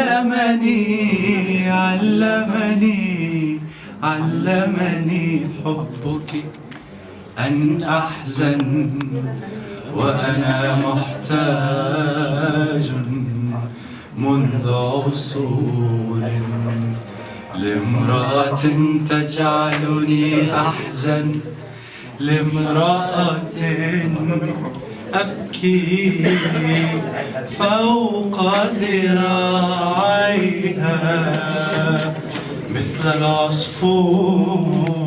علمني علمني علمني حبك. أن أحزن وأنا محتاج منذ عصور لامرأة تجعلني أحزن لامرأة أبكي فوق ذراعيها مثل العصفور.